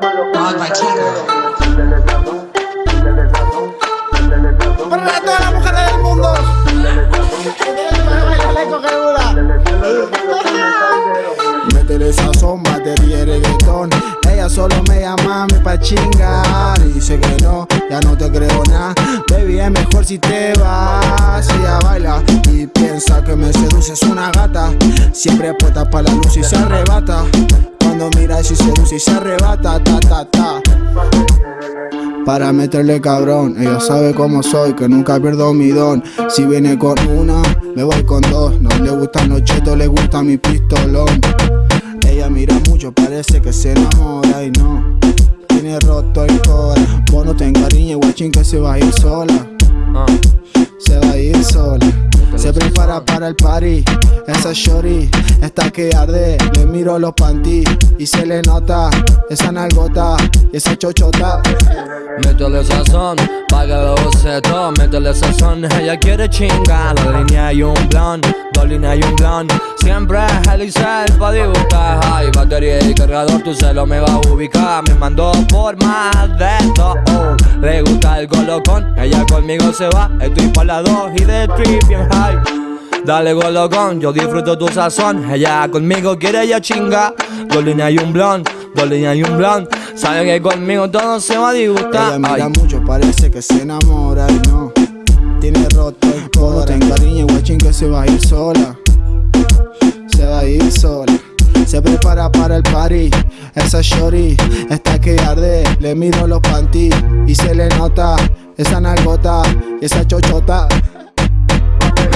malo con solo me llama mí pa' chingar. Dice que no, ya no te creo nada. Baby, es mejor si te vas. Ella baila y piensa que me seduce. Es una gata, siempre puesta pa' la luz y se arrebata. Cuando mira y seduce y se arrebata, ta ta ta. Para meterle cabrón, ella sabe cómo soy, que nunca pierdo mi don. Si viene con una, me voy con dos. No le gustan los chetos, le gusta mi pistolón. Ella mira mucho, parece que se enamora y no. Tiene roto el core. Vos no te encariñes, guachín, que se va a ir sola. Se va a ir sola. Se para el party. Esa shorty está que arde. Le miro los panty y se le nota esa nalgota y esa chochota. Métele sazón, pa' que lo use todo Métele sazón, ella quiere chingar La línea y un blon, dos líneas y un blon Siempre es Elisel pa' disgustar. Hay batería y cargador, tu celo me va a ubicar. Me mandó por más de todo Le gusta el golocón, ella conmigo se va. Estoy pa' la dos y de trip bien high Dale golocón, yo disfruto tu sazón Ella conmigo quiere ya chinga Dos líneas y un blon, dos líneas y un blon Sabe que conmigo todo se va a disgustar Ella mira Ay. mucho, parece que se enamora y no. Tiene roto el. No te encariñes, guachín, que se va a ir sola. Se va a ir sola. Se prepara para el party. Esa shorty está que arde. Le miro los panty y se le nota esa nalgota y esa chochota.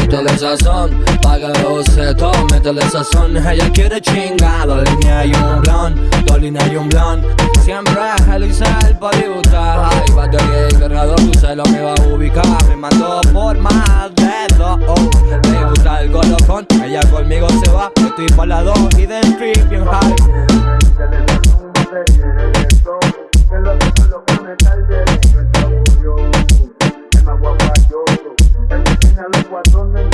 Métele sazón, pa' que lo use todo Métele sazón, ella quiere chingar Dos líneas y un blon, dos líneas y un blon. Siempre es Elisel pa' disgustar Ay, batería y cargador, tu celo me va a ubicar. Me mandó por más de dos la lengua donde el